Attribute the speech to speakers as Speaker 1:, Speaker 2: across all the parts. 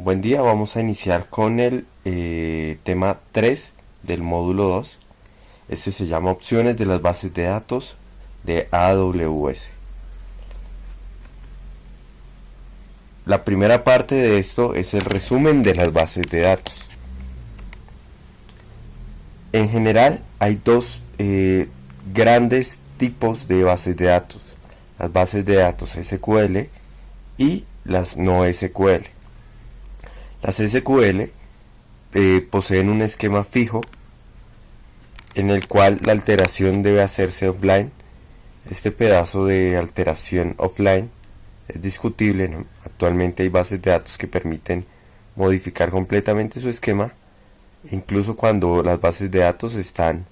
Speaker 1: Buen día, vamos a iniciar con el eh, tema 3 del módulo 2. Este se llama opciones de las bases de datos de AWS. La primera parte de esto es el resumen de las bases de datos. En general hay dos eh, grandes tipos de bases de datos. Las bases de datos SQL y las no SQL. Las SQL eh, poseen un esquema fijo en el cual la alteración debe hacerse offline. Este pedazo de alteración offline es discutible. Actualmente hay bases de datos que permiten modificar completamente su esquema, incluso cuando las bases de datos están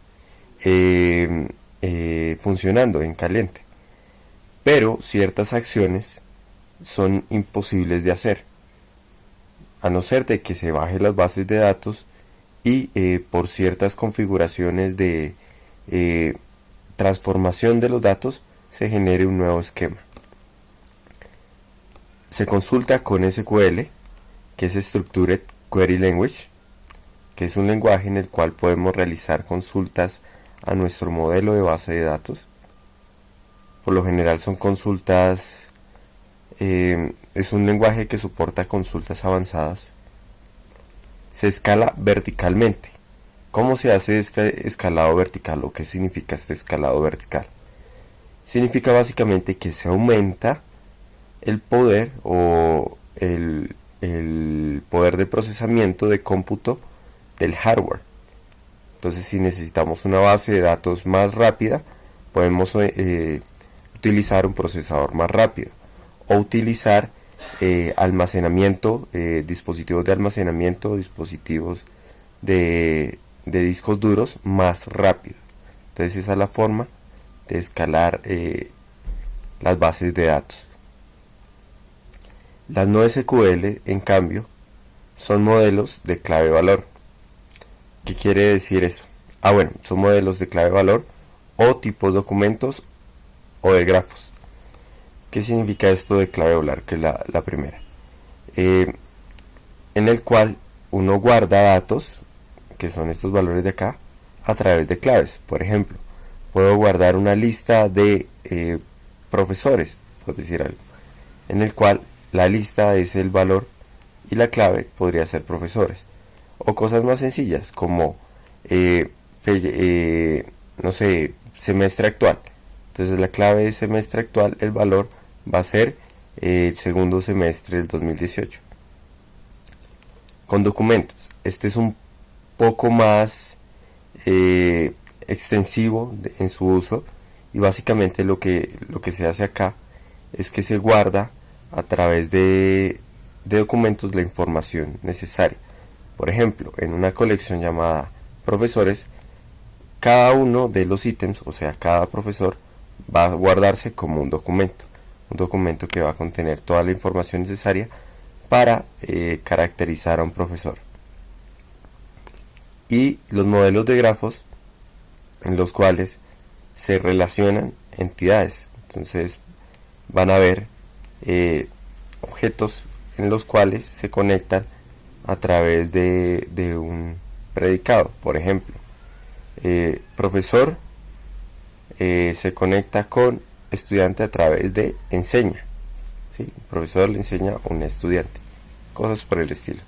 Speaker 1: eh, eh, funcionando en caliente. Pero ciertas acciones son imposibles de hacer a no ser de que se baje las bases de datos y eh, por ciertas configuraciones de eh, transformación de los datos se genere un nuevo esquema. Se consulta con SQL, que es Structured Query Language, que es un lenguaje en el cual podemos realizar consultas a nuestro modelo de base de datos. Por lo general son consultas eh, es un lenguaje que soporta consultas avanzadas. Se escala verticalmente. ¿Cómo se hace este escalado vertical o qué significa este escalado vertical? Significa básicamente que se aumenta el poder o el, poder de procesamiento de cómputo del hardware. Entonces si necesitamos una base de datos más rápida, podemos eh, utilizar un procesador más rápido o utilizar eh, almacenamiento, eh, dispositivos de almacenamiento, dispositivos de, discos duros más rápido. Entonces esa es la forma de escalar eh, las bases de datos. Las no SQL, en cambio, son modelos de clave valor. ¿Qué quiere decir eso? Ah, bueno, son modelos de clave valor o tipos documentos o de grafos. ¿Qué significa esto de clave volar? Que es la, primera. Eh, en el cual uno guarda datos, que son estos valores de acá, a través de claves. Por ejemplo, puedo guardar una lista de eh, profesores, por decir algo, en el cual la lista es el valor y la clave podría ser profesores. O cosas más sencillas como, eh, no sé, semestre actual. Entonces la clave es semestre actual, el valor va a ser el segundo semestre del 2018. Con documentos, este es un poco más eh, extensivo en su uso y básicamente lo que, lo que se hace acá es que se guarda a través de, de documentos la información necesaria. Por ejemplo, en una colección llamada profesores, cada uno de los ítems, o sea, cada profesor, va a guardarse como un documento un documento que va a contener toda la información necesaria para eh, caracterizar a un profesor. Y los modelos de grafos en los cuales se relacionan entidades. Entonces van a ver eh, objetos en los cuales se conectan a través de, un predicado. Por ejemplo, eh, profesor se conecta con estudiante a través de enseña. ¿sí? El profesor le enseña a un estudiante. Cosas por el estilo.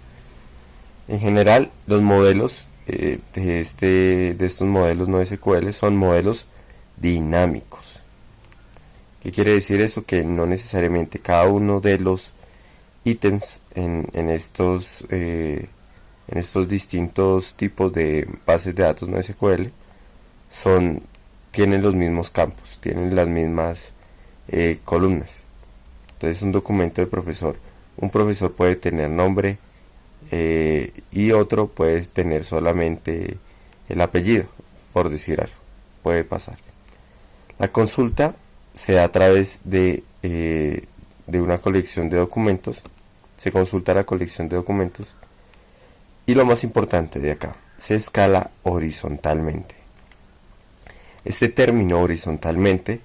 Speaker 1: En general, los modelos eh, de, este, de estos modelos no SQL son modelos dinámicos. ¿Qué quiere decir eso? Que no necesariamente cada uno de los ítems en, estos, eh, en estos distintos tipos de bases de datos no SQL son tienen los mismos campos, tienen las mismas eh, columnas. Entonces un documento de profesor, un profesor puede tener nombre eh, y otro puede tener solamente el apellido, por decir algo, puede pasar. La consulta se da a través de, eh, de una colección de documentos, se consulta la colección de documentos y lo más importante de acá, se escala horizontalmente. Este término horizontalmente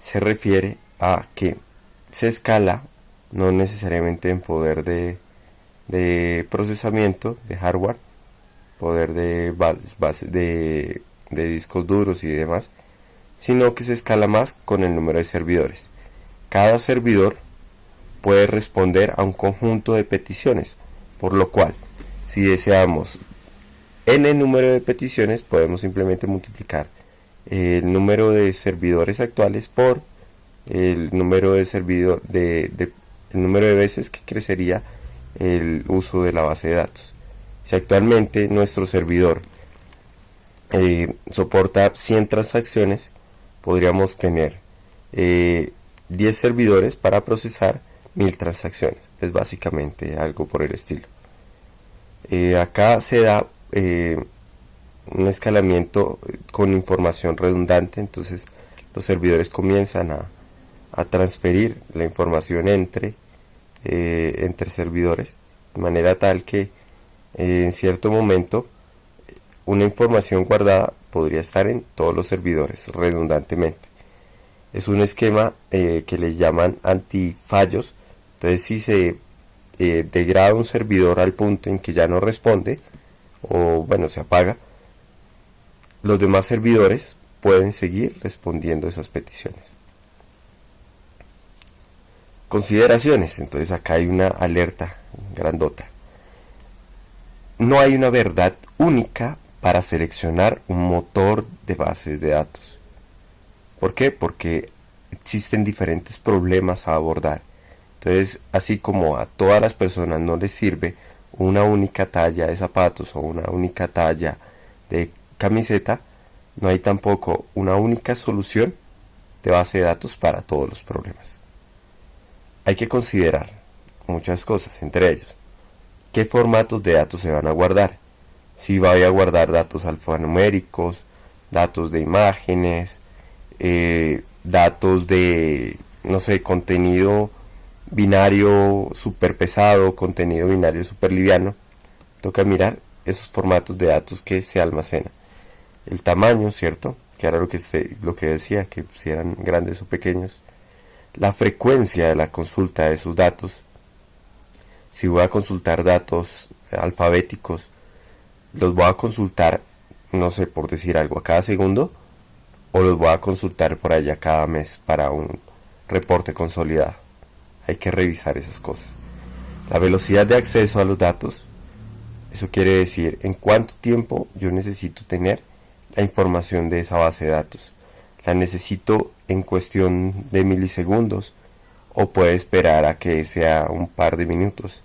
Speaker 1: se refiere a que se escala no necesariamente en poder de, de procesamiento de hardware, poder de, de, de discos duros y demás, sino que se escala más con el número de servidores. Cada servidor puede responder a un conjunto de peticiones, por lo cual, si deseamos n número de peticiones, podemos simplemente multiplicar el número de servidores actuales por el número de servidor de, el número de veces que crecería el uso de la base de datos. Si actualmente nuestro servidor eh, soporta 100 transacciones, podríamos tener 10 eh, servidores para procesar 1000 transacciones. Es básicamente algo por el estilo. Eh, acá se da un escalamiento con información redundante, entonces los servidores comienzan a, transferir la información entre, eh, entre servidores, de manera tal que eh, en cierto momento una información guardada podría estar en todos los servidores redundantemente. Es un esquema eh, que le llaman antifallos, entonces si se degrada un servidor al punto en que ya no responde, o bueno, se apaga, los demás servidores pueden seguir respondiendo esas peticiones. Consideraciones, entonces acá hay una alerta grandota. No hay una verdad única para seleccionar un motor de bases de datos. ¿Por qué? Porque existen diferentes problemas a abordar. Entonces, así como a todas las personas no les sirve una única talla de zapatos o una única talla de camiseta, no hay tampoco una única solución de base de datos para todos los problemas. Hay que considerar muchas cosas, entre ellos, qué formatos de datos se van a guardar. Si voy a guardar datos alfanuméricos, datos de imágenes, eh, datos de, no sé, contenido binario super pesado, contenido binario super liviano. Toca mirar esos formatos de datos que se almacenan el tamaño, ¿cierto? Que era lo que, se, lo que decía, que si eran grandes o pequeños. La frecuencia de la consulta de sus datos. Si voy a consultar datos alfabéticos, los voy a consultar, no sé, por decir algo, a cada segundo, o los voy a consultar por allá cada mes para un reporte consolidado. Hay que revisar esas cosas. La velocidad de acceso a los datos, eso quiere decir en cuánto tiempo yo necesito tener la información de esa base de datos. La necesito en cuestión de milisegundos o puede esperar a que sea un par de minutos.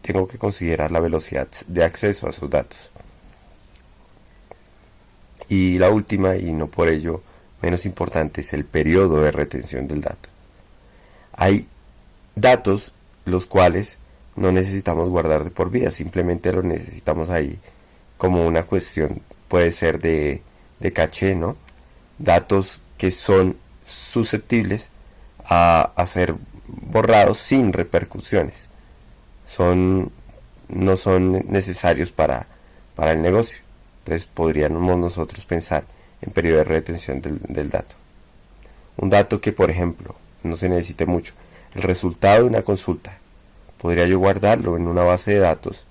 Speaker 1: Tengo que considerar la velocidad de acceso a esos datos. Y la última, y no por ello menos importante, es el periodo de retención del dato. Hay datos los cuales no necesitamos guardar de por vida, simplemente los necesitamos ahí como una cuestión puede ser de, caché, ¿no? Datos que son susceptibles a, ser borrados sin repercusiones. Son, no son necesarios para, para el negocio. Entonces podríamos nosotros pensar en periodo de retención del, dato. Un dato que, por ejemplo, no se necesite mucho. El resultado de una consulta. Podría yo guardarlo en una base de datos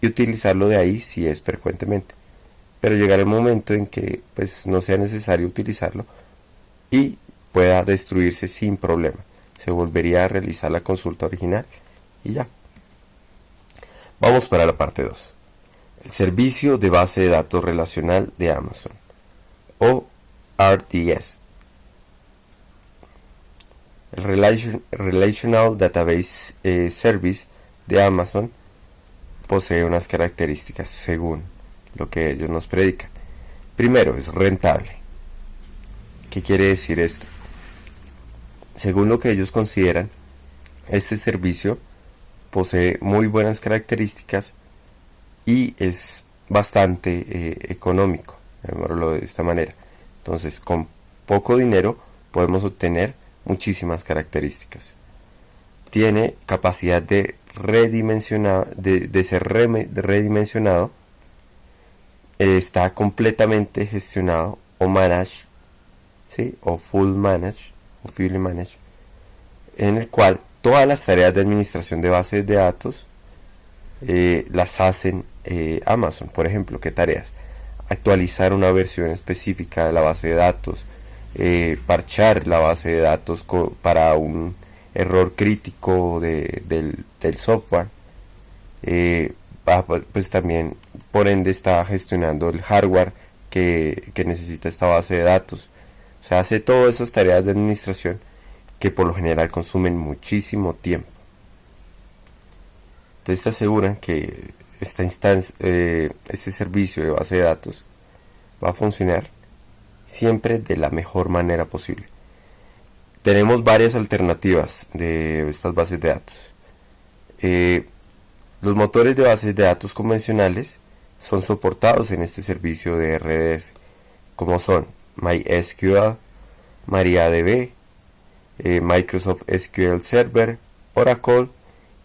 Speaker 1: y utilizarlo de ahí si es frecuentemente pero llegará el momento en que pues no sea necesario utilizarlo y pueda destruirse sin problema. Se volvería a realizar la consulta original y ya. Vamos para la parte 2. El servicio de base de datos relacional de Amazon o RDS. El Relational Database eh, Service de Amazon posee unas características según lo que ellos nos predican. Primero, es rentable. ¿Qué quiere decir esto? Según lo que ellos consideran, este servicio posee muy buenas características y es bastante eh, económico, llamémoslo de esta manera. Entonces, con poco dinero podemos obtener muchísimas características. Tiene capacidad de, redimensionar, de, ser redimensionado está completamente gestionado o managed, ¿sí? o full managed, o fully managed, en el cual todas las tareas de administración de bases de datos eh, las hacen eh, Amazon. Por ejemplo, ¿qué tareas? Actualizar una versión específica de la base de datos, eh, parchar la base de datos para un error crítico del, software. pues también, por ende, está gestionando el hardware que, que necesita esta base de datos. O sea, hace todas esas tareas de administración que por lo general consumen muchísimo tiempo. Entonces aseguran que esta instancia, este servicio de base de datos va a funcionar siempre de la mejor manera posible. Tenemos varias alternativas de estas bases de datos. Eh, los motores de bases de datos convencionales son soportados en este servicio de RDS, como son MySQL, MariaDB, eh, Microsoft SQL Server, Oracle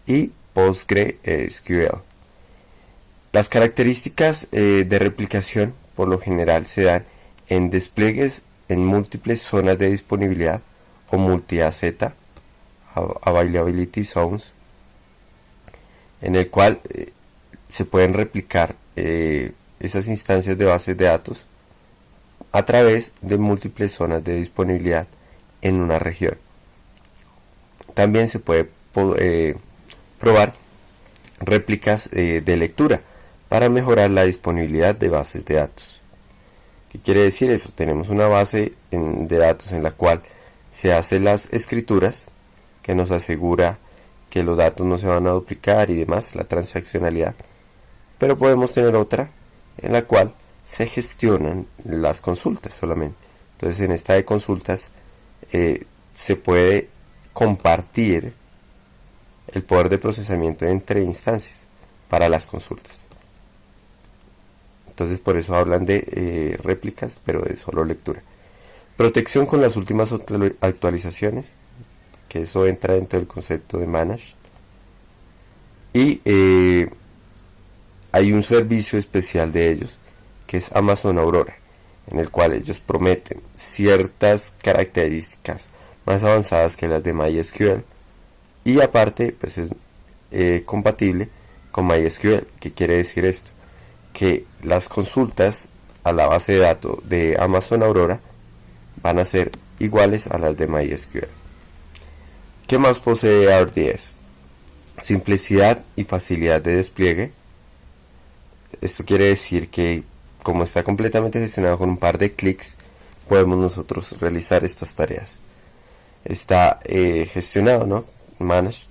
Speaker 1: y PostgreSQL. Las características eh, de replicación por lo general se dan en despliegues en múltiples zonas de disponibilidad o multi-AZ, Availability Zones, en el cual eh, se pueden replicar esas instancias de bases de datos a través de múltiples zonas de disponibilidad en una región. También se puede eh, probar réplicas eh, de lectura para mejorar la disponibilidad de bases de datos. ¿Qué quiere decir eso? Tenemos una base de datos en la cual se hacen las escrituras que nos asegura que los datos no se van a duplicar y demás, la transaccionalidad. Pero podemos tener otra en la cual se gestionan las consultas solamente. Entonces en esta de consultas eh, se puede compartir el poder de procesamiento entre instancias para las consultas. Entonces por eso hablan de eh, réplicas, pero de solo lectura. Protección con las últimas actualizaciones, que eso entra dentro del concepto de manage. Y eh, hay un servicio especial de ellos, que es Amazon Aurora, en el cual ellos prometen ciertas características más avanzadas que las de MySQL y aparte pues es eh, compatible con MySQL. ¿Qué quiere decir esto? Que las consultas a la base de datos de Amazon Aurora van a ser iguales a las de MySQL. ¿Qué más posee RDS? Simplicidad y facilidad de despliegue. Esto quiere decir que como está completamente gestionado con un par de clics, podemos nosotros realizar estas tareas está eh, gestionado, ¿no? Managed.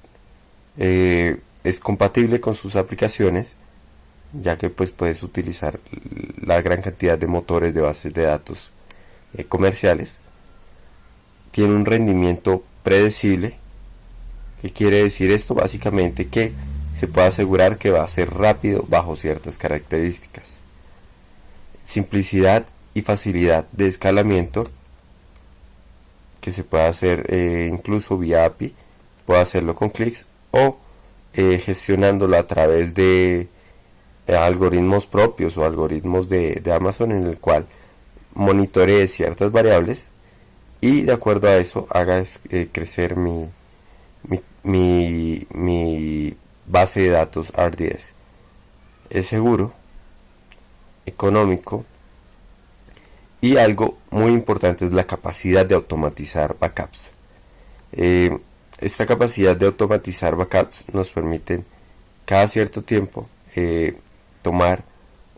Speaker 1: Eh, es compatible con sus aplicaciones, ya que pues puedes utilizar la gran cantidad de motores de bases de datos eh, comerciales. Tiene un rendimiento predecible. ¿Qué quiere decir esto? Básicamente que se puede asegurar que va a ser rápido bajo ciertas características. Simplicidad y facilidad de escalamiento que se puede hacer eh, incluso vía API, puede hacerlo con clics o eh, gestionándolo a través de eh, algoritmos propios o algoritmos de, Amazon en el cual monitoree ciertas variables y de acuerdo a eso haga crecer mi, mi, mi base de datos RDS. Es seguro, económico, y algo muy importante es la capacidad de automatizar backups. Eh, esta capacidad de automatizar backups nos permite cada cierto tiempo eh, tomar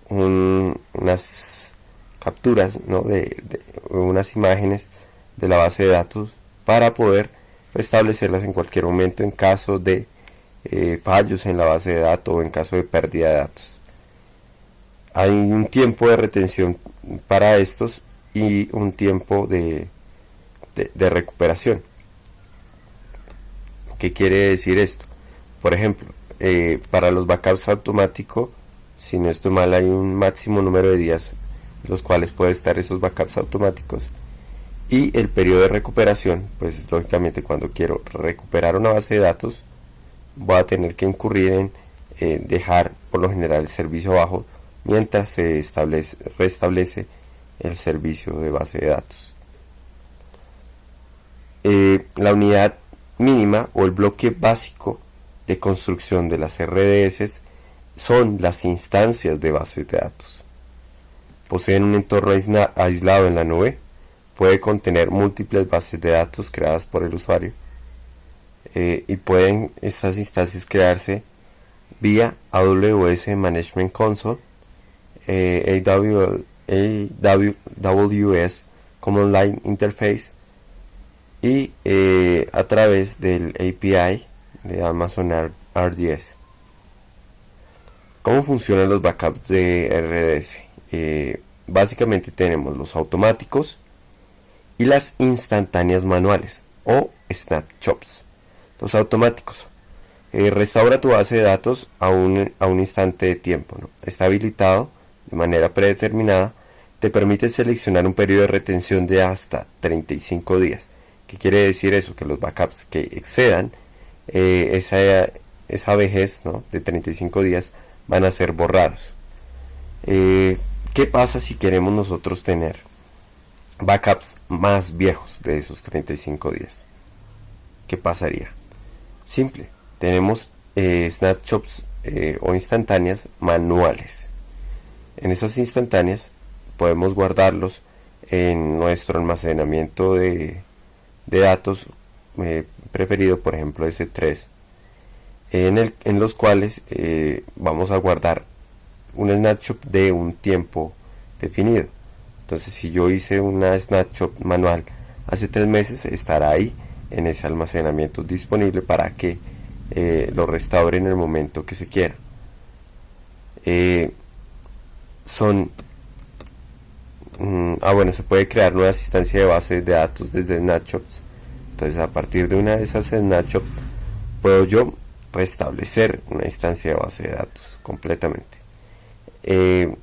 Speaker 1: unas capturas de, unas imágenes de la base de datos para poder restablecerlas en cualquier momento en caso de eh, fallos en la base de datos o en caso de pérdida de datos. Hay un tiempo de retención para estos y un tiempo de, de, recuperación. ¿Qué quiere decir esto? Por ejemplo, eh, para los backups automáticos, si no estoy mal, hay un máximo número de días los cuales puede estar esos backups automáticos. Y el periodo de recuperación, pues lógicamente cuando quiero recuperar una base de datos, voy a tener que incurrir en eh, dejar por lo general el servicio abajo mientras se establece, restablece el servicio de base de datos. Eh, la unidad mínima o el bloque básico de construcción de las RDS son las instancias de bases de datos. Poseen un entorno aislado en la nube, puede contener múltiples bases de datos creadas por el usuario eh, y pueden estas instancias crearse vía AWS Management Console, eh, AWS Command Line Interface y eh, a través del API de Amazon RDS. ¿Cómo funcionan los backups de RDS? Básicamente tenemos los automáticos y las instantáneas manuales o snapshots. Los automáticos. Eh, restaura tu base de datos a un, a un instante de tiempo. Está habilitado de manera predeterminada. Te permite seleccionar un periodo de retención de hasta 35 días. ¿Qué quiere decir eso? Que los backups que excedan eh, esa, esa vejez de 35 días van a ser borrados. Eh, ¿Qué pasa si queremos nosotros tener backups más viejos de esos 35 días? ¿Qué pasaría? Simple, tenemos eh, snapshots eh, o instantáneas manuales. En esas instantáneas podemos guardarlos en nuestro almacenamiento de, de datos preferido, por ejemplo S3 en, los cuales eh, vamos a guardar un snapshot de un tiempo definido. Entonces si yo hice una snapshot manual hace tres meses, estará ahí en ese almacenamiento disponible para que eh, lo restaure en el momento que se quiera. Eh, son mm, ah bueno se puede crear nuevas instancias de base de datos desde snapshots entonces a partir de una de esas snapshots puedo yo restablecer una instancia de base de datos completamente. Eh,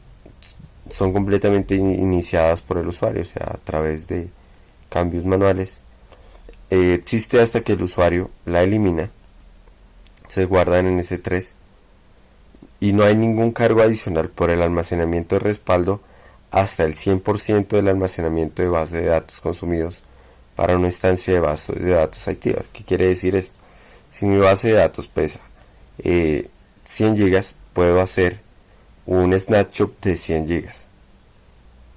Speaker 1: son completamente iniciadas por el usuario, o sea, a través de cambios manuales. Eh, existe hasta que el usuario la elimina, se guardan en S3 y no hay ningún cargo adicional por el almacenamiento de respaldo hasta el 100% del almacenamiento de base de datos consumidos para una instancia de base de datos activa. ¿Qué quiere decir esto? Si mi base de datos pesa 100 eh, GB, puedo hacer un snapshot de 100 GB.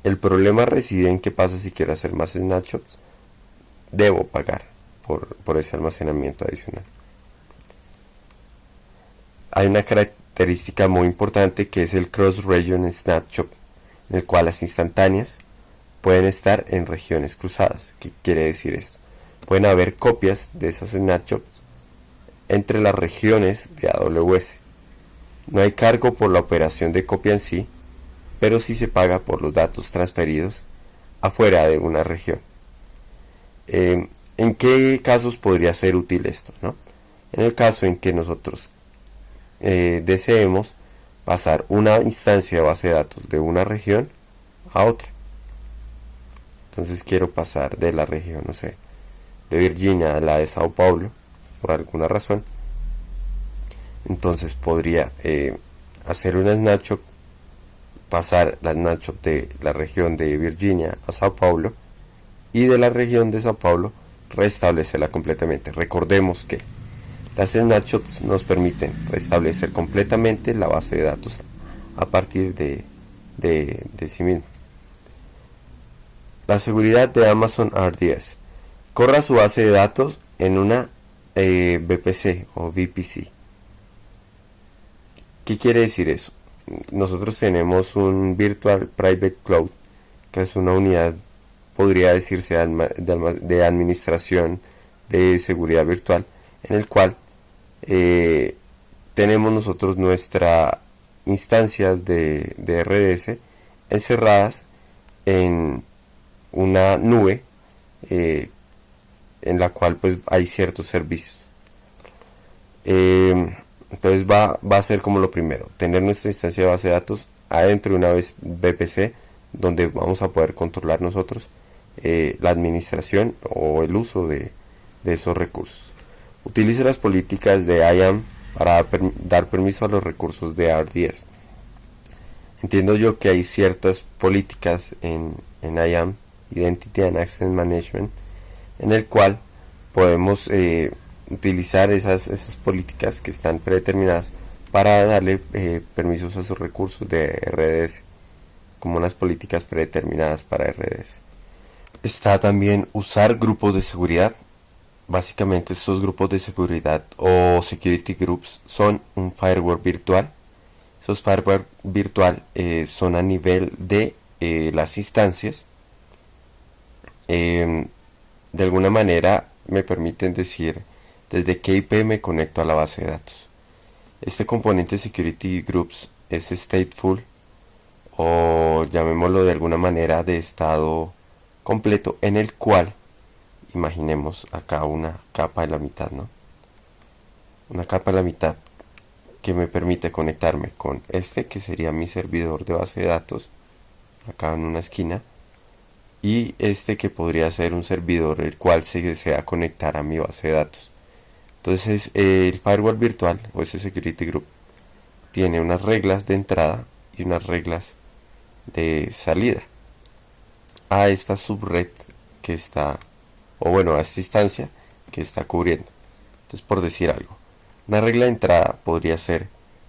Speaker 1: El problema reside en qué pasa si quiero hacer más snapshots. Debo pagar por, ese almacenamiento adicional. Hay una característica muy importante que es el cross-region snapshot, en el cual las instantáneas pueden estar en regiones cruzadas. ¿Qué quiere decir esto? Pueden haber copias de esas snapshots entre las regiones de AWS. No hay cargo por la operación de copia en sí, pero sí se paga por los datos transferidos afuera de una región. Eh, ¿En qué casos podría ser útil esto? En el caso en que nosotros eh, deseemos pasar una instancia de base de datos de una región a otra. Entonces quiero pasar de la región, no sé, de Virginia a la de Sao Paulo por alguna razón, entonces podría eh, hacer una snapshot, pasar la snapshot de la región de Virginia a Sao Paulo y de la región de Sao Paulo restablecerla completamente. Recordemos que las snapshots nos permiten restablecer completamente la base de datos a partir de, de, sí mismo. La seguridad de Amazon RDS. Corra su base de datos en una eh, VPC o VPC. ¿Qué quiere decir eso? Nosotros tenemos un Virtual Private Cloud, que es una unidad, podría decirse, de administración de seguridad virtual, en el cual eh, tenemos nosotros nuestras instancias de, de RDS encerradas en una nube eh, en la cual pues hay ciertos servicios. Eh, entonces va, va, a ser como lo primero, tener nuestra instancia de base de datos adentro de una vez VPC donde vamos a poder controlar nosotros eh, la administración o el uso de, esos recursos. Utilice las políticas de IAM para dar permiso a los recursos de RDS. Entiendo yo que hay ciertas políticas en, en IAM, Identity and Access Management, en el cual podemos eh, utilizar esas, esas políticas que están predeterminadas para darle eh, permisos a sus recursos de RDS, como unas políticas predeterminadas para RDS. Está también usar grupos de seguridad. Básicamente estos grupos de seguridad o security groups son un firewall virtual. Esos firewall virtual eh, son a nivel de eh, las instancias. Em, de alguna manera me permiten decir desde qué IP me conecto a la base de datos. Este componente Security Groups es stateful o llamémoslo de alguna manera de estado completo en el cual imaginemos acá una capa de la mitad, ¿no? Una capa de la mitad que me permite conectarme con este que sería mi servidor de base de datos acá en una esquina y este que podría ser un servidor el cual se desea conectar a mi base de datos entonces el firewall virtual o ese security group tiene unas reglas de entrada y unas reglas de salida a esta subred que está, o bueno, a esta instancia que está cubriendo. Entonces por decir algo, una regla de entrada podría ser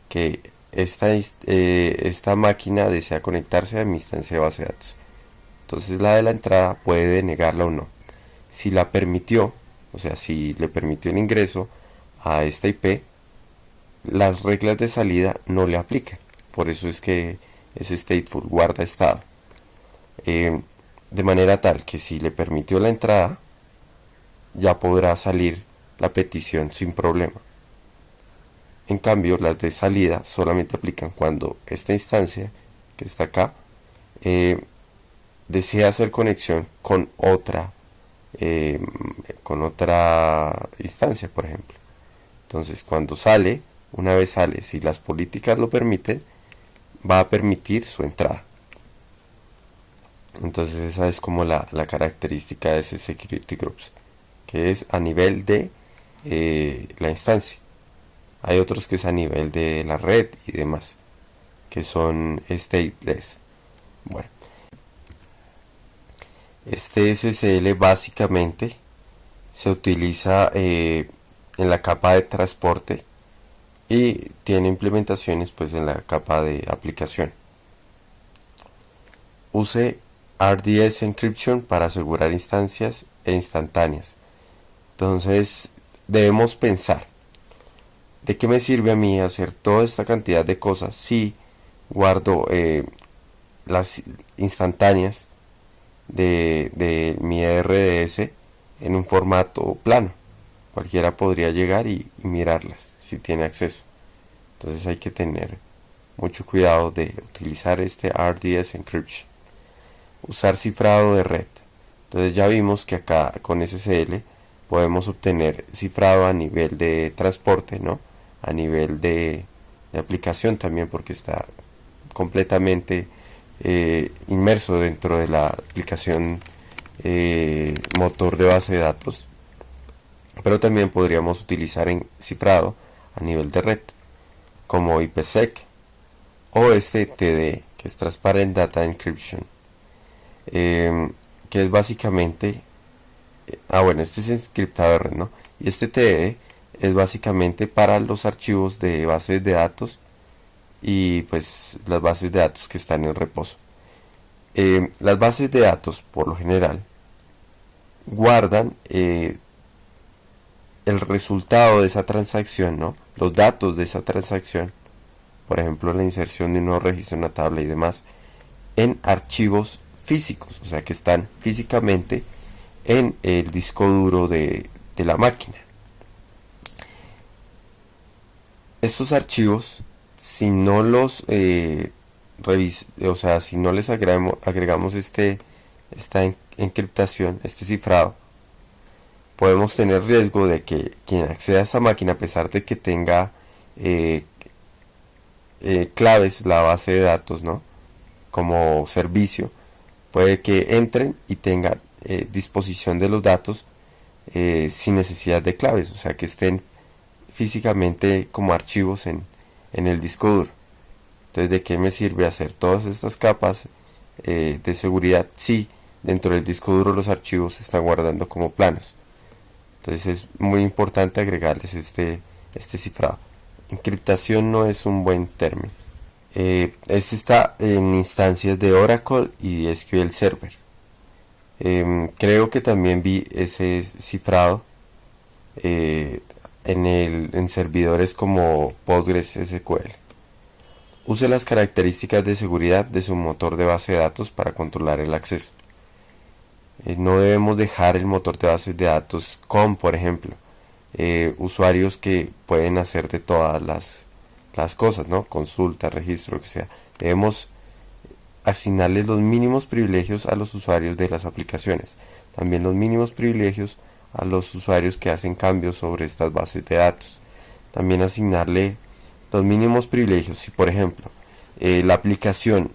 Speaker 1: que esta, eh, esta máquina desea conectarse a mi instancia de base de datos. Entonces la de la entrada puede denegarla o no. Si la permitió, o sea, si le permitió el ingreso a esta IP, las reglas de salida no le aplican. Por eso es que es stateful, guarda estado. Eh, de manera tal que si le permitió la entrada, ya podrá salir la petición sin problema. En cambio, las de salida solamente aplican cuando esta instancia, que está acá, eh, desea hacer conexión con otra eh, con otra instancia, por ejemplo. Entonces, cuando sale, una vez sale, si las políticas lo permiten, va a permitir su entrada. Entonces, esa es como la, característica de ese security groups, que es a nivel de eh, la instancia. Hay otros que es a nivel de la red y demás, que son stateless. Bueno, este SSL básicamente se utiliza eh, en la capa de transporte y tiene implementaciones pues en la capa de aplicación. Use RDS Encryption para asegurar instancias e instantáneas. Entonces debemos pensar, ¿de qué me sirve a mí hacer toda esta cantidad de cosas si guardo eh, las instantáneas de, mi RDS en un formato plano. Cualquiera podría llegar y, mirarlas si tiene acceso. Entonces hay que tener mucho cuidado de utilizar este RDS encryption. Usar cifrado de red. Entonces ya vimos que acá con SSL podemos obtener cifrado a nivel de transporte, ¿no? A nivel de, aplicación también porque está completamente eh, inmerso dentro de la aplicación eh, motor de base de datos pero también podríamos utilizar en cifrado a nivel de red como IPsec o este TD que es Transparent Data Encryption em, que es básicamente eh, ah bueno este es encriptado de red no y este TD es básicamente para los archivos de bases de datos y pues las bases de datos que están en reposo. Eh, las bases de datos, por lo general, guardan eh, el resultado de esa transacción, ¿no? los datos de esa transacción, por ejemplo la inserción de un nuevo registro en una tabla y demás, en archivos físicos, o sea que están físicamente en el disco duro de, de la máquina. Estos archivos si no los eh, o sea, si no les agregamos, agregamos este, esta encriptación, este cifrado, podemos tener riesgo de que quien acceda a esa máquina, a pesar de que tenga eh, eh, claves, la base de datos, ¿no? Como servicio, puede que entren y tengan disposición de los datos sin necesidad de claves, o sea, que estén físicamente como archivos en, en el disco duro. Entonces, ¿de qué me sirve hacer todas estas capas eh, de seguridad si dentro del disco duro los archivos se están guardando como planos? Entonces es muy importante agregarles este, este cifrado. encriptación no es un buen término. Eh, este está en instancias de Oracle y SQL Server. Em, creo que también vi ese cifrado eh, en, servidores como Postgres SQL. Use las características de seguridad de su motor de base de datos para controlar el acceso. Eh, no debemos dejar el motor de bases de datos con, por ejemplo, usuarios que pueden hacer de todas las, las cosas, ¿no? Consulta, registro, lo que sea. Debemos asignarles los mínimos privilegios a los usuarios de las aplicaciones. También los mínimos privilegios a los usuarios que hacen cambios sobre estas bases de datos. También asignarle los mínimos privilegios. Si por ejemplo eh, la aplicación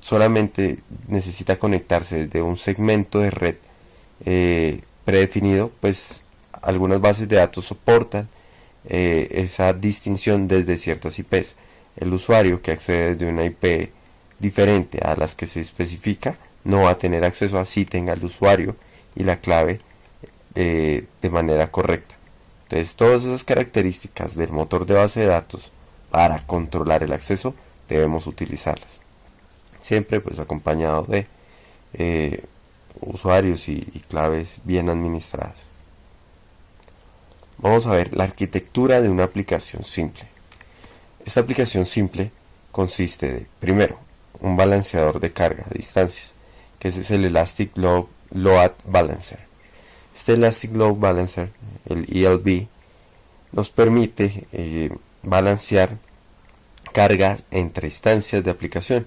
Speaker 1: solamente necesita conectarse desde un segmento de red eh, predefinido, pues algunas bases de datos soportan eh, esa distinción desde ciertas IPs. El usuario que accede desde una IP diferente a las que se especifica no va a tener acceso así tenga el usuario y la clave eh, de manera correcta. Entonces todas esas características del motor de base de datos para controlar el acceso debemos utilizarlas. Siempre pues acompañado de eh, usuarios y claves bien administradas. Vamos a ver la arquitectura de una aplicación simple. Esta aplicación simple consiste de, primero, un balanceador de carga a distancias, que es el Elastic Load, Balancer. Este Elastic Load Balancer, el ELB, nos permite eh, balancear cargas entre instancias de aplicación.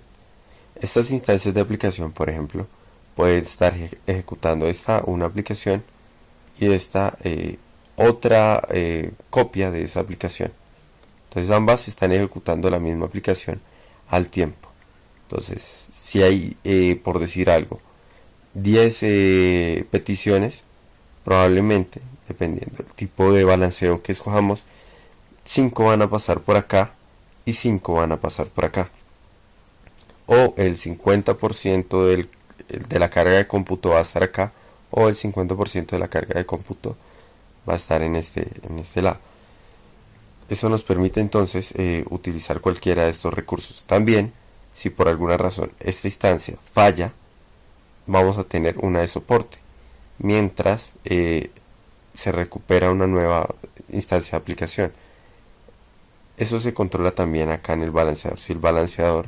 Speaker 1: Estas instancias de aplicación, por ejemplo, pueden estar ejecutando esta una aplicación y esta eh, otra eh, copia de esa aplicación. Entonces ambas están ejecutando la misma aplicación al tiempo. Entonces, si hay, eh, por decir algo, 10 eh, peticiones, probablemente, dependiendo del tipo de balanceo que escojamos, 5 van a pasar por acá y 5 van a pasar por acá. O el 50% del, de la carga de cómputo va a estar acá, o el 50% de la carga de cómputo va a estar en este, en este lado. Eso nos permite entonces eh, utilizar cualquiera de estos recursos. También, si por alguna razón esta instancia falla, vamos a tener una de soporte, mientras eh, se recupera una nueva instancia de aplicación. Eso se controla también acá en el balanceador. Si el balanceador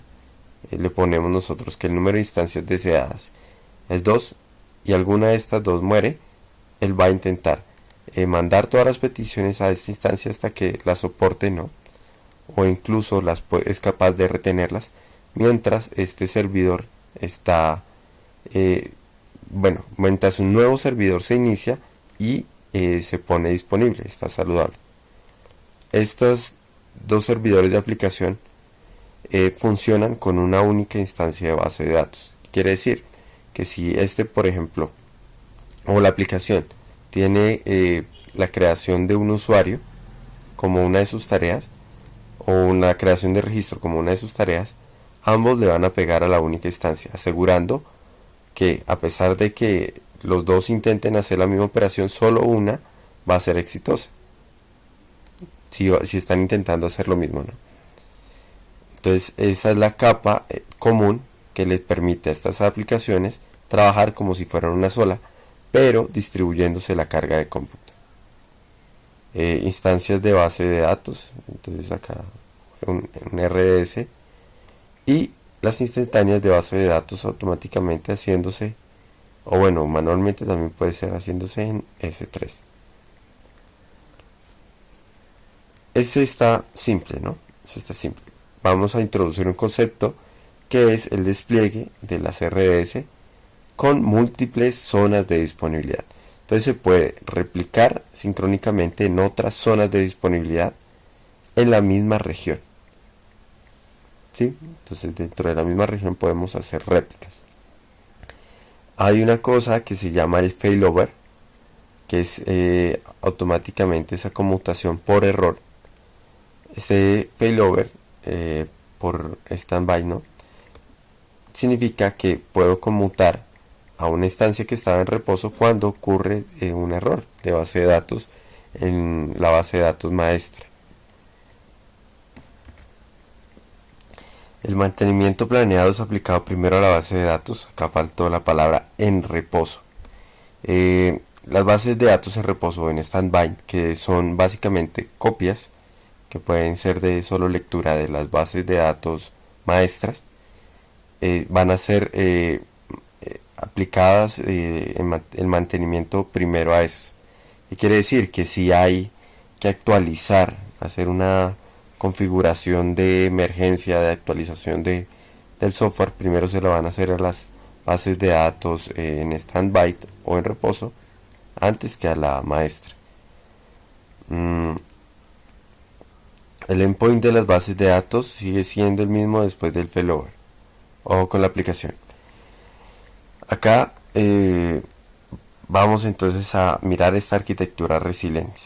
Speaker 1: eh, le ponemos nosotros que el número de instancias deseadas es 2 y alguna de estas dos muere, él va a intentar eh, mandar todas las peticiones a esta instancia hasta que la soporte no o incluso las es capaz de retenerlas mientras este servidor está eh, bueno mientras un nuevo servidor se inicia y eh, se pone disponible está saludable. Estos dos servidores de aplicación funcionan con una única instancia de base de datos. Quiere decir que si este por ejemplo o la aplicación tiene eh, la creación de un usuario como una de sus tareas o una creación de registro como una de sus tareas, ambos le van a pegar a la única instancia, asegurando que a pesar de que los dos intenten hacer la misma operación, solo una va a ser exitosa. Si, si están intentando hacer lo mismo, ¿no? Entonces esa es la capa eh, común que les permite a estas aplicaciones trabajar como si fueran una sola pero distribuyéndose la carga de cómputo. Eh, instancias de base de datos, entonces acá un, RDS y las instantáneas de base de datos automáticamente haciéndose o bueno manualmente también puede ser haciéndose en S3 ese está simple no ese está simple. Vamos a introducir un concepto que es el despliegue de las RDS con múltiples zonas de disponibilidad. Entonces se puede replicar sincrónicamente en otras zonas de disponibilidad en la misma región. ¿Sí? Entonces dentro de la misma región podemos hacer réplicas. Hay una cosa que se llama el failover, que es eh, automáticamente esa conmutación por error. Ese failover eh, por standby, ¿no? Significa que puedo conmutar a una instancia que estaba en reposo cuando ocurre eh, un error de base de datos en la base de datos maestra. El mantenimiento planeado es aplicado primero a la base de datos. Acá faltó la palabra en reposo. Eh, las bases de datos en reposo en standby, que son básicamente copias que pueden ser de solo lectura de las bases de datos maestras, eh, van a ser eh, aplicadas en el mantenimiento primero a esas. Y quiere decir que si hay que actualizar, hacer una configuración de emergencia, de actualización de, del software, primero se lo van a hacer a las bases de datos eh, en standby o en reposo antes que a la maestra. Mm. El endpoint de las bases de datos sigue siendo el mismo después del failover. o con la aplicación. Acá eh, vamos entonces a mirar esta arquitectura resiliente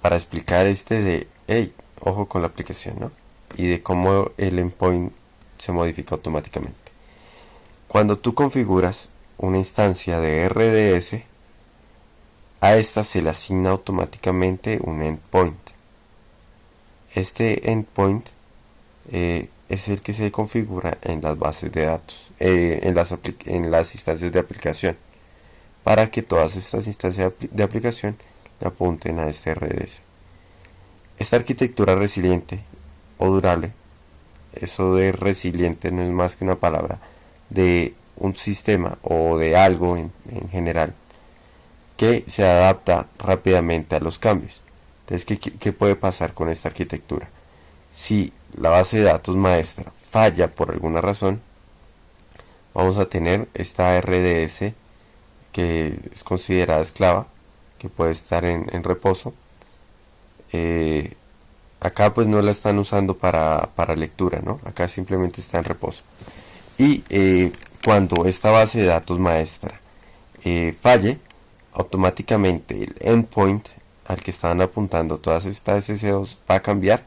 Speaker 1: para explicar este de, ojo con la aplicación, ¿no? Y de cómo el endpoint se modifica automáticamente. Cuando tú configuras una instancia de RDS, a esta se le asigna automáticamente un endpoint. Este endpoint eh, es el que se configura en las bases de datos, eh, en, las en las instancias de aplicación, para que todas estas instancias de aplicación le apunten a este RDS. Esta arquitectura resiliente o durable, eso de resiliente no es más que una palabra de un sistema o de algo en, general que se adapta rápidamente a los cambios. Entonces, ¿qué, ¿qué, puede pasar con esta arquitectura? Si la base de datos maestra falla por alguna razón, vamos a tener esta RDS que es considerada esclava, que puede estar en, reposo, eh, acá pues no la están usando para, lectura, ¿no? Acá simplemente está en reposo. Y eh, cuando esta base de datos maestra eh, falle, automáticamente el endpoint al que estaban apuntando todas estas SSOs va a cambiar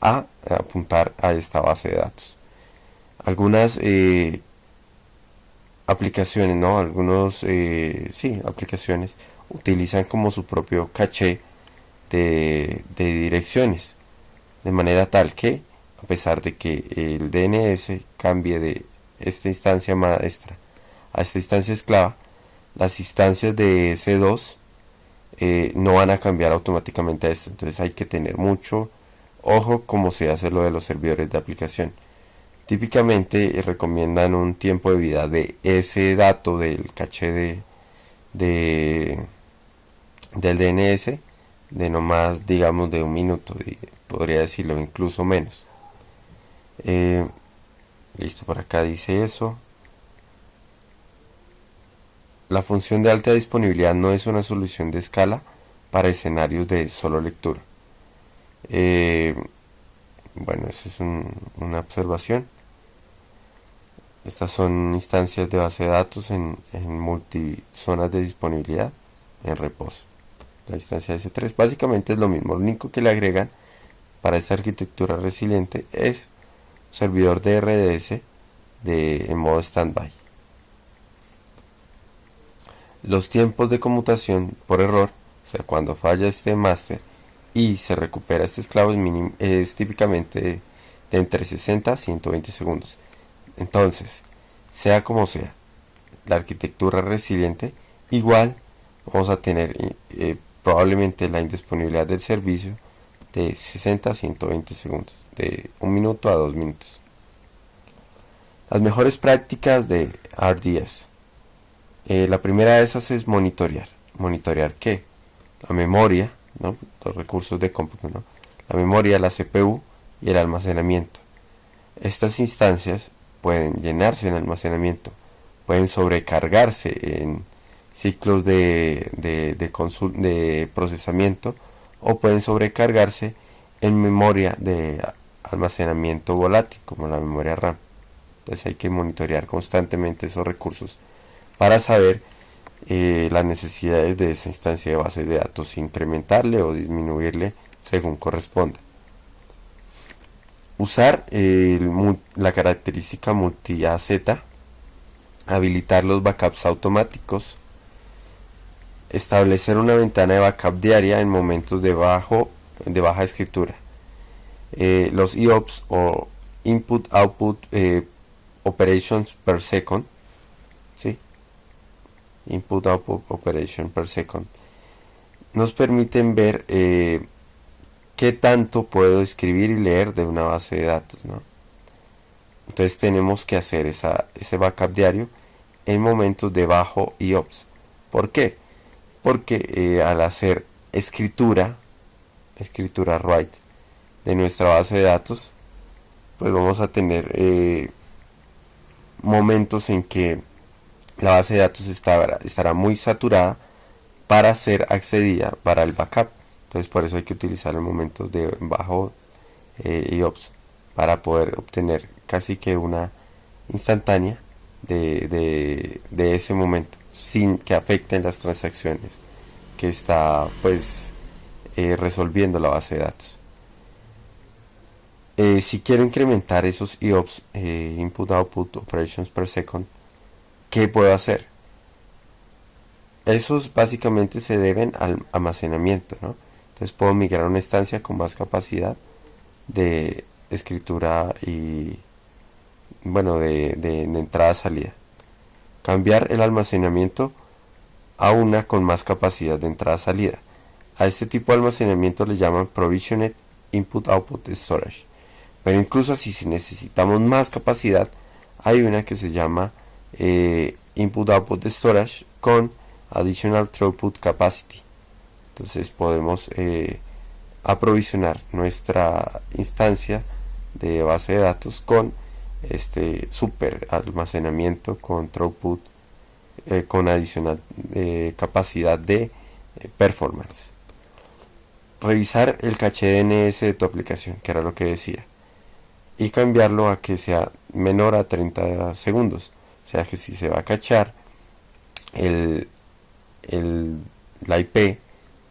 Speaker 1: a, apuntar a esta base de datos. Algunas aplicaciones, ¿no? Algunos, sí, aplicaciones utilizan como su propio caché de, direcciones. De manera tal que, a pesar de que el DNS cambie de esta instancia maestra a esta instancia esclava, las instancias de S2 eh, no van a cambiar automáticamente a esto. Entonces hay que tener mucho ojo como se hace lo de los servidores de aplicación. Típicamente eh, recomiendan un tiempo de vida de ese dato del caché de, de del DNS de no más digamos de un minuto podría decirlo incluso menos. Eh, listo por acá dice eso. La función de alta disponibilidad no es una solución de escala para escenarios de solo lectura eh, bueno esa es una observación estas son instancias de base de datos en, en multizonas de disponibilidad en reposo la instancia S3. Básicamente es lo mismo, lo único que le agregan para esta arquitectura resiliente es servidor de RDS de, en modo standby. Los tiempos de conmutación por error, o sea, cuando falla este master y se recupera este esclavo es, es típicamente de, entre 60 a 120 segundos. Entonces, sea como sea, la arquitectura resiliente igual vamos a tener eh, probablemente la indisponibilidad del servicio de 60 a 120 segundos, de un minuto a dos minutos. Las mejores prácticas de RDS. Eh, la primera de esas es monitorear. ¿Monitorear qué? La memoria, los recursos de cómputo, la memoria, la CPU y el almacenamiento. Estas instancias pueden llenarse en almacenamiento, pueden sobrecargarse en ciclos de, de, de, procesamiento o pueden sobrecargarse en memoria de almacenamiento volátil como la memoria RAM. Entonces hay que monitorear constantemente esos recursos para saber eh, las necesidades de esa instancia de base de datos, incrementarle o disminuirle según corresponda. Usar la característica multi-AZ, habilitar los backups automáticos, establecer una ventana de backup diaria en momentos de, bajo, de baja escritura. Eh, los IOPS o input output eh, operations per second ¿sí? Input output operation per second nos permiten ver eh, qué tanto puedo escribir y leer de una base de datos ¿no? entonces tenemos que hacer esa, ese backup diario en momentos de bajo y ops ¿por qué? porque eh, al hacer escritura escritura write de nuestra base de datos pues vamos a tener eh, momentos en que la base de datos estará, estará muy saturada para ser accedida para el backup entonces por eso hay que utilizar en momentos de bajo eh, y ops para poder obtener casi que una instantánea de, de ese momento sin que afecten las transacciones que está pues eh, resolviendo la base de datos. Eh, si quiero incrementar esos IOPS, eh, Input Output Operations per Second, ¿qué puedo hacer? Esos básicamente se deben al almacenamiento, ¿no? Entonces puedo migrar a una instancia con más capacidad de escritura y, bueno, de, entrada-salida. Cambiar el almacenamiento a una con más capacidad de entrada-salida. A este tipo de almacenamiento le llaman Provisioned Input Output Storage. Pero incluso si necesitamos más capacidad, hay una que se llama eh, Input Output Storage con Additional Throughput Capacity. Entonces podemos eh, aprovisionar nuestra instancia de base de datos con este super almacenamiento con throughput eh, con adicional capacidad de performance revisar el caché DNS de tu aplicación, que era lo que decía, y cambiarlo a que sea menor a 30 segundos. O sea que si se va a cachar el, el, la IP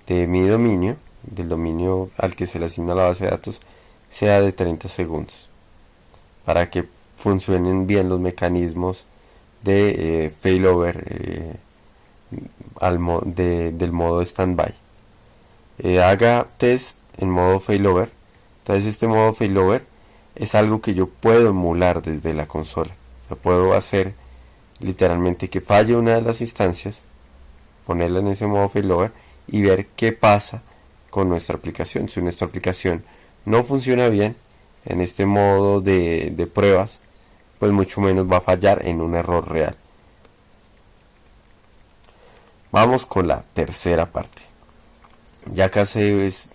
Speaker 1: de mi dominio, del dominio al que se le asigna la base de datos, sea de 30 segundos. Para que funcionen bien los mecanismos de eh, failover eh, al del modo standby. Eh, haga test en modo failover. Entonces este modo failover es algo que yo puedo emular desde la consola. Lo puedo hacer literalmente que falle una de las instancias, ponerla en ese modo failover y ver qué pasa con nuestra aplicación. Si nuestra aplicación no funciona bien en este modo de, pruebas, pues mucho menos va a fallar en un error real. Vamos con la tercera parte ya casi es,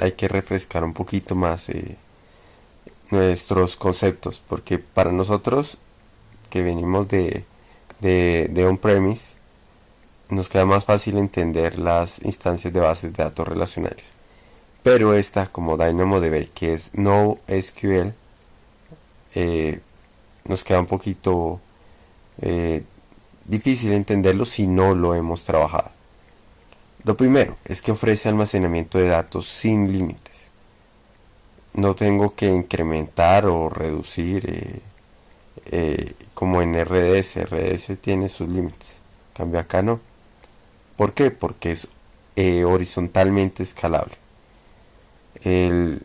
Speaker 1: hay que refrescar un poquito más eh, nuestros conceptos, porque para nosotros que venimos de, de, on-premise, nos queda más fácil entender las instancias de bases de datos relacionales. Pero esta, como DynamoDB, que es no SQL, eh, nos queda un poquito eh, difícil entenderlo si no lo hemos trabajado. Lo primero es que ofrece almacenamiento de datos sin límites. No tengo que incrementar o reducir eh, eh, como en RDS. RDS tiene sus límites. Cambio acá no. ¿Por qué? Porque es eh, horizontalmente escalable. El,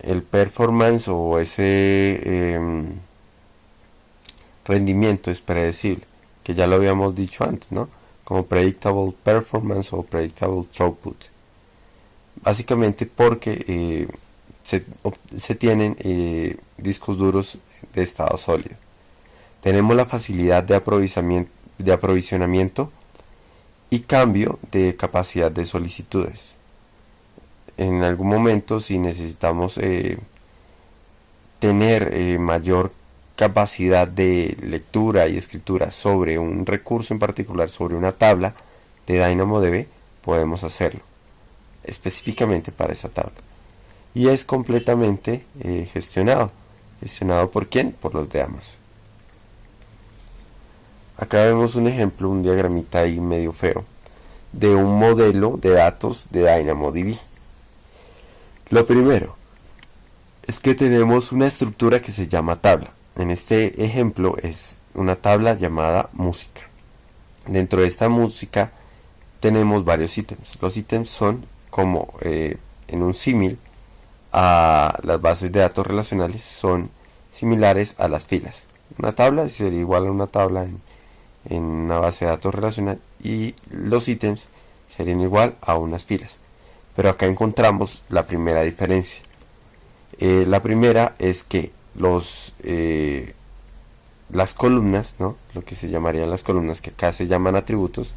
Speaker 1: el, performance o ese em, rendimiento es predecible, que ya lo habíamos dicho antes, ¿no? como predictable performance o predictable throughput. Básicamente porque eh, se, tienen eh, discos duros de estado sólido. Tenemos la facilidad de aprovisionamiento, y cambio de capacidad de solicitudes. En algún momento si necesitamos eh, tener mayor capacidad de lectura y escritura sobre un recurso en particular, sobre una tabla de DynamoDB, podemos hacerlo específicamente para esa tabla. Y es completamente eh, gestionado. ¿Gestionado por quién? Por los de Amazon. Acá vemos un ejemplo, un diagramita ahí medio feo, de un modelo de datos de DynamoDB. Lo primero es que tenemos una estructura que se llama tabla. En este ejemplo es una tabla llamada música. Dentro de esta música tenemos varios ítems. Los ítems son como eh, en un símil a las bases de datos relacionales son similares a las filas. Una tabla sería igual a una tabla en, una base de datos relacional y los ítems serían igual a unas filas. Pero acá encontramos la primera diferencia. Eh, la primera es que los, eh, las columnas, ¿no? lo que se llamarían las columnas, que acá se llaman atributos,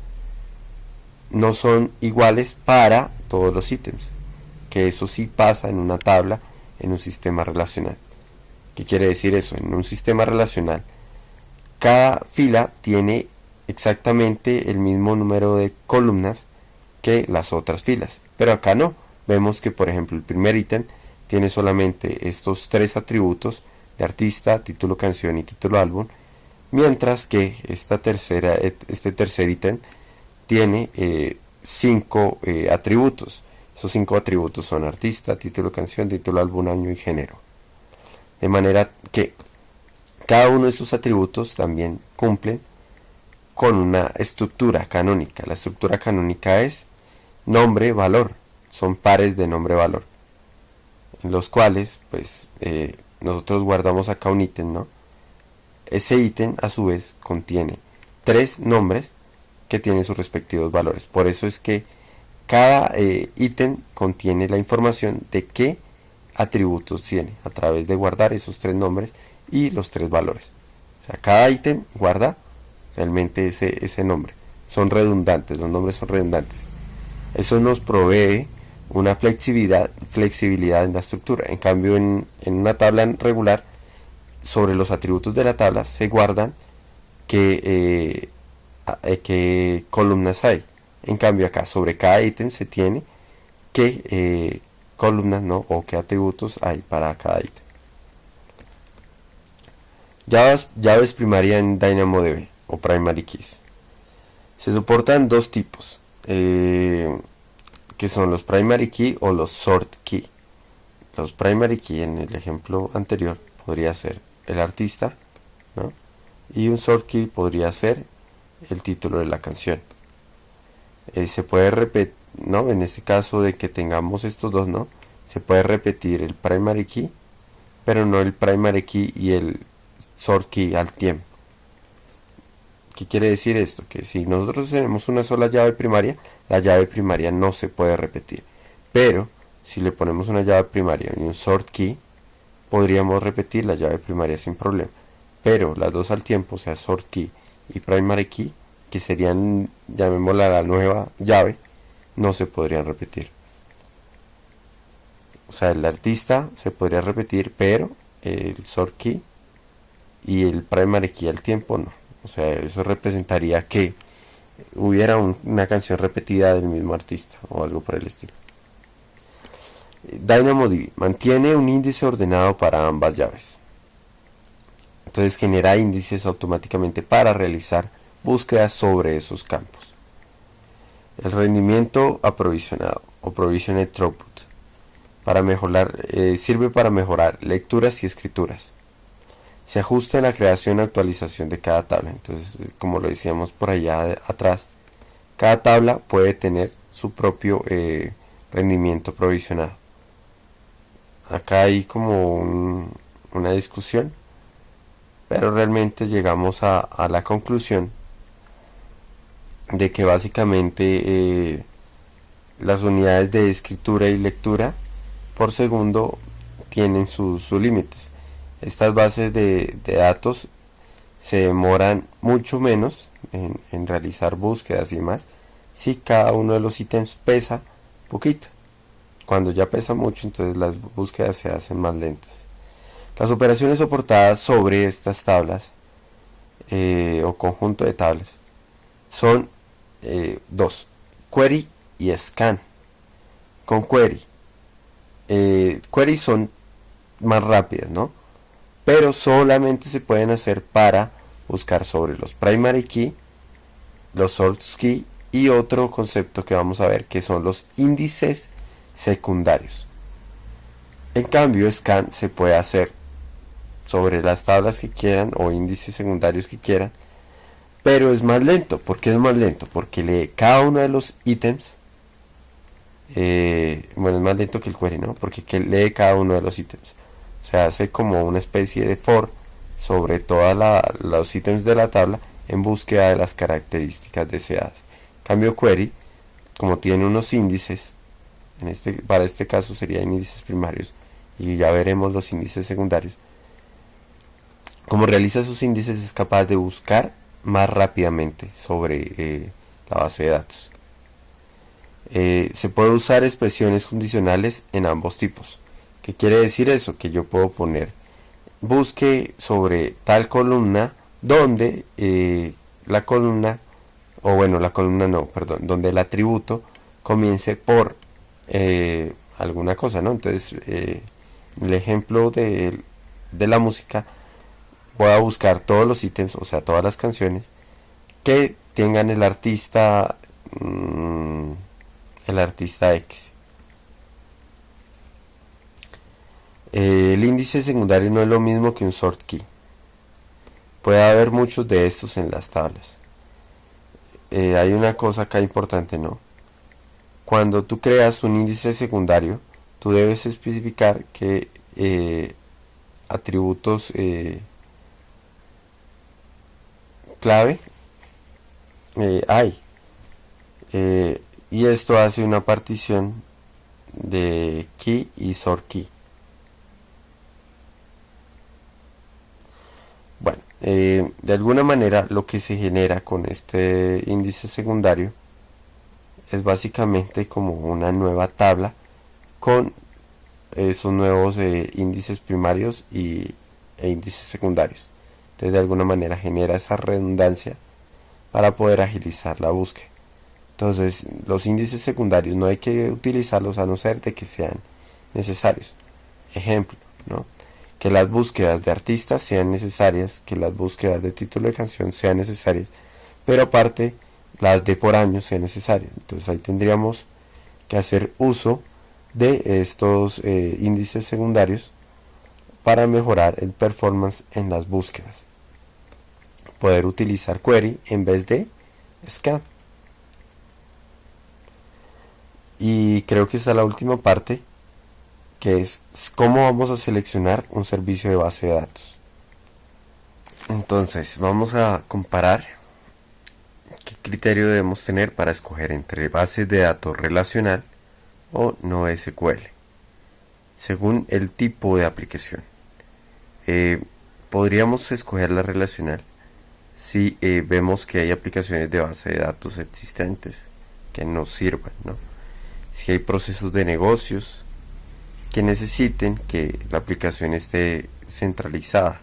Speaker 1: no son iguales para todos los ítems. Que eso sí pasa en una tabla, en un sistema relacional. ¿Qué quiere decir eso? En un sistema relacional, cada fila tiene exactamente el mismo número de columnas que las otras filas. Pero acá no. Vemos que por ejemplo el primer ítem tiene solamente estos tres atributos de artista, título canción y título álbum. Mientras que esta tercera, este tercer ítem tiene eh, cinco eh, atributos. Esos cinco atributos son artista, título canción, título álbum, año y género. De manera que cada uno de esos atributos también cumplen con una estructura canónica. La estructura canónica es nombre, valor. Son pares de nombre, valor. En los cuales, pues, eh, nosotros guardamos acá un ítem, ¿no? Ese ítem, a su vez, contiene tres nombres que tienen sus respectivos valores. Por eso es que cada eh, ítem contiene la información de qué atributos tiene a través de guardar esos tres nombres y los tres valores. O sea, cada ítem guarda realmente ese, ese nombre. Son redundantes, los nombres son redundantes. Eso nos provee una flexibilidad, flexibilidad en la estructura. En cambio, en, una tabla regular, sobre los atributos de la tabla se guardan qué, eh, eh, qué columnas hay. En cambio, acá sobre cada ítem se tiene qué eh, columnas ¿no? o qué atributos hay para cada ítem. Llaves, primaria en DynamoDB o Primary Keys. Se soportan dos tipos eh, que son los primary key o los sort key. Los primary key en el ejemplo anterior podría ser el artista, y un sort key podría ser el título de la canción. Eh, se puede repetir, ¿no? En este caso de que tengamos estos dos, ¿no? Se puede repetir el primary key, pero no el primary key y el sort key al tiempo. ¿Qué quiere decir esto? Que si nosotros tenemos una sola llave primaria, la llave primaria no se puede repetir. Pero si le ponemos una llave primaria y un sort key, podríamos repetir la llave primaria sin problema. Pero las dos al tiempo, o sea, sort key y primary key, que serían, llamémosla la nueva llave, no se podrían repetir. O sea, el artista se podría repetir, pero el sort key y el primary key al tiempo no. O sea, eso representaría que hubiera una canción repetida del mismo artista o algo por el estilo. DynamoDB mantiene un índice ordenado para ambas llaves. Entonces genera índices automáticamente para realizar búsquedas sobre esos campos. El rendimiento aprovisionado o provisioned throughput para mejorar, eh, sirve para mejorar lecturas y escrituras se ajusta en la creación y actualización de cada tabla. Entonces, como lo decíamos por allá atrás, cada tabla puede tener su propio eh, rendimiento provisionado. Acá hay como una discusión, pero realmente llegamos a, la conclusión de que básicamente eh, las unidades de escritura y lectura por segundo tienen sus límites estas bases de, datos se demoran mucho menos en, realizar búsquedas y más si cada uno de los ítems pesa poquito. Cuando ya pesa mucho, entonces las búsquedas se hacen más lentas. Las operaciones soportadas sobre estas tablas eh, o conjunto de tablas son eh, dos, query y scan. Con query, eh, query son más rápidas, ¿no? pero solamente se pueden hacer para buscar sobre los primary key, los source key y otro concepto que vamos a ver que son los índices secundarios. En cambio, scan se puede hacer sobre las tablas que quieran o índices secundarios que quieran, pero es más lento. ¿Por qué es más lento? Porque lee cada uno de los ítems eh, bueno, es más lento que el query, ¿no? Porque que lee cada uno de los ítems. O sea, hace como una especie de for sobre todos los ítems de la tabla en búsqueda de las características deseadas. Cambio query, como tiene unos índices, en este, para este caso serían índices primarios, y ya veremos los índices secundarios. Como realiza sus índices es capaz de buscar más rápidamente sobre eh, la base de datos. Eh, se puede usar expresiones condicionales en ambos tipos. ¿Qué quiere decir eso? Que yo puedo poner busque sobre tal columna donde eh, la columna, o bueno, la columna no, perdón, donde el atributo comience por alguna cosa, ¿no? Entonces, el ejemplo de, de la música, voy a buscar todos los ítems, o sea, todas las canciones que tengan el artista mmm, el artista X. Eh, el índice secundario no es lo mismo que un sort key. Puede haber muchos de estos en las tablas. Eh, hay una cosa acá importante, ¿no? Cuando tú creas un índice secundario, tú debes especificar qué eh, atributos clave hay. Y esto hace una partición de key y sort key bueno eh, de alguna manera lo que se genera con este índice secundario es básicamente como una nueva tabla con esos nuevos eh, índices primarios y, e índices secundarios de alguna manera genera esa redundancia para poder agilizar la búsqueda entonces, los índices secundarios no hay que utilizarlos a no ser de que sean necesarios. Ejemplo, ¿no? que las búsquedas de artistas sean necesarias, que las búsquedas de título de canción sean necesarias, pero aparte las de por año sean necesarias. Entonces ahí tendríamos que hacer uso de estos eh, índices secundarios para mejorar el performance en las búsquedas. Poder utilizar query en vez de scan. Y creo que está la última parte, que es cómo vamos a seleccionar un servicio de base de datos. Entonces, vamos a comparar qué criterio debemos tener para escoger entre bases de datos relacional o no SQL, según el tipo de aplicación. Eh, podríamos escoger la relacional si eh, vemos que hay aplicaciones de base de datos existentes que nos sirvan, ¿no? si hay procesos de negocios que necesiten que la aplicación esté centralizada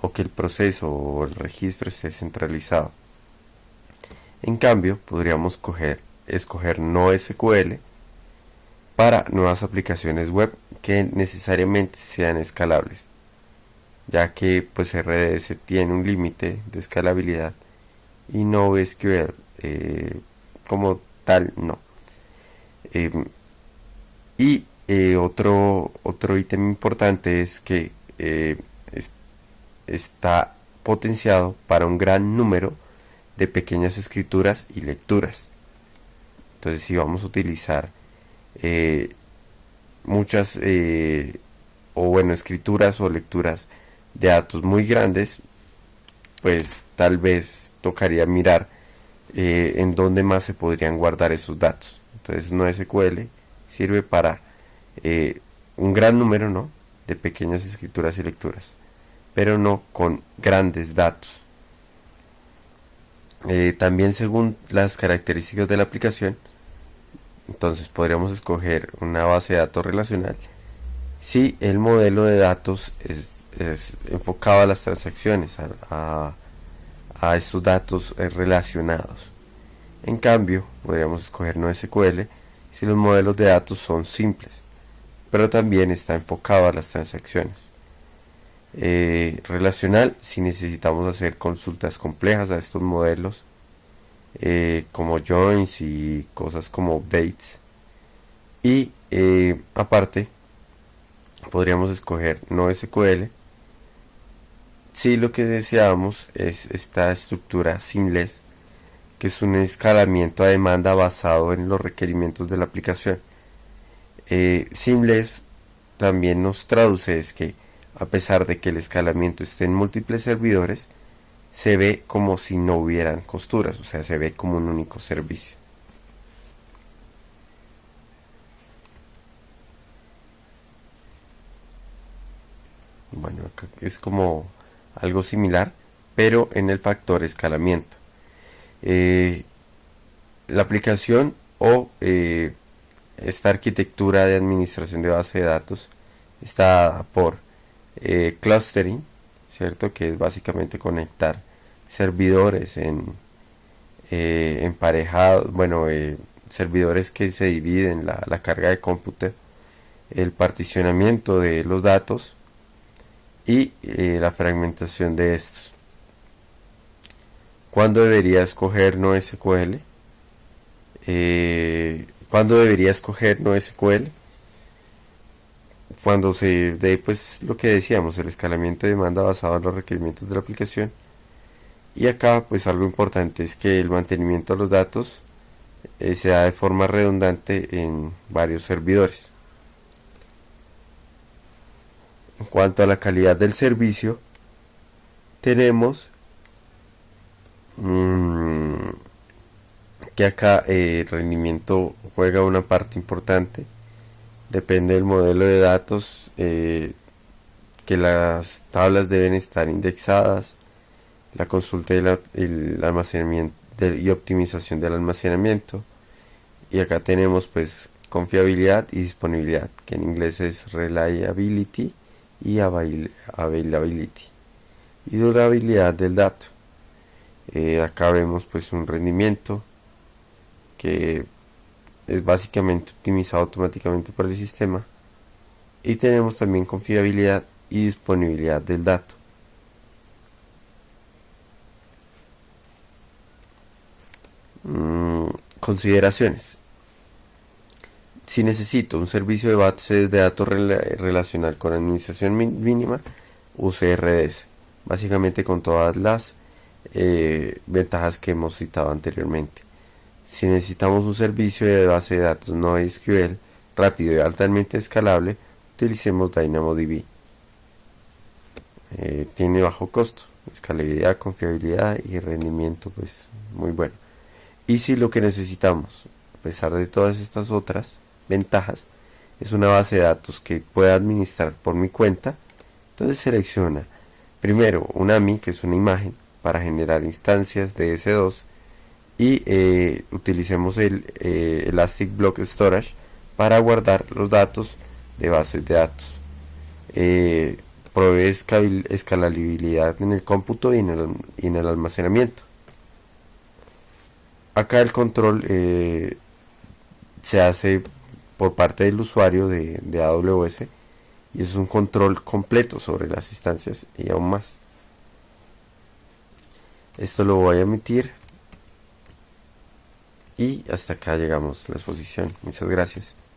Speaker 1: o que el proceso o el registro esté centralizado. En cambio, podríamos escoger no SQL para nuevas aplicaciones web que necesariamente sean escalables, ya que pues RDS tiene un límite de escalabilidad y no SQL eh, como tal no. Em, y eh, otro, otro ítem importante es que eh, está potenciado para un gran número de pequeñas escrituras y lecturas. Entonces si vamos a utilizar eh, muchas o bueno escrituras o lecturas de datos muy grandes, pues tal vez tocaría mirar en dónde más se podrían guardar esos datos. Entonces no SQL sirve para eh, un gran número ¿no? de pequeñas escrituras y lecturas, pero no con grandes datos. Eh, también según las características de la aplicación, entonces podríamos escoger una base de datos relacional si el modelo de datos es, enfocado a las transacciones, a, a estos datos eh, relacionados. En cambio, podríamos escoger no SQL si los modelos de datos son simples, pero también está enfocado a las transacciones. Eh, relacional si necesitamos hacer consultas complejas a estos modelos eh, como joins y cosas como updates y aparte podríamos escoger no SQL si lo que deseamos es esta estructura seamless que es un escalamiento a demanda basado en los requerimientos de la aplicación. Eh, Seamless también nos traduce es que a pesar de que el escalamiento esté en múltiples servidores, se ve como si no hubieran costuras, o sea, se ve como un único servicio. Bueno, es como algo similar, pero en el factor escalamiento. Eh, la aplicación o eh, esta arquitectura de administración de base de datos está por eh, clustering, ¿cierto? Que es básicamente conectar servidores en emparejados, bueno, servidores que se dividen la carga de cómputo, el particionamiento de los datos y la fragmentación de estos. ¿Cuándo debería escoger NoSQL? Eh, ¿Cuándo debería escoger NoSQL? Cuando se dé pues lo que decíamos, el escalamiento de demanda basado en los requerimientos de la aplicación. Y acá pues algo importante es que el mantenimiento de los datos eh, se da de forma redundante en varios servidores. En cuanto a la calidad del servicio, tenemos Mm, que acá eh, el rendimiento juega una parte importante. Depende del modelo de datos, eh, que las tablas deben estar indexadas, la consulta y almacenamiento y optimización del almacenamiento. Y acá tenemos pues confiabilidad y disponibilidad, que en inglés es reliability y availability. Y durabilidad del dato. Eh, acá vemos pues un rendimiento que es básicamente optimizado automáticamente por el sistema y tenemos también confiabilidad y disponibilidad del dato mm, consideraciones si necesito un servicio de base de datos relacional con administración mínima use RDS básicamente con todas las eh, ventajas que hemos citado anteriormente. Si necesitamos un servicio de base de datos no SQL rápido y altamente escalable, utilicemos DynamoDB. Eh, tiene bajo costo, escalabilidad, confiabilidad y rendimiento pues muy bueno. Y si lo que necesitamos, a pesar de todas estas otras ventajas, es una base de datos que pueda administrar por mi cuenta, entonces selecciona primero un AMI, que es una imagen, para generar instancias de S2 y eh, utilicemos el eh, Elastic Block Storage para guardar los datos de bases de datos. Eh, provee escalabilidad en el cómputo y en el, y en el almacenamiento. Acá el control se hace por parte del usuario de, AWS y es un control completo sobre las instancias y aún más. Esto lo voy a emitir. Y hasta acá llegamos la exposición. Muchas gracias.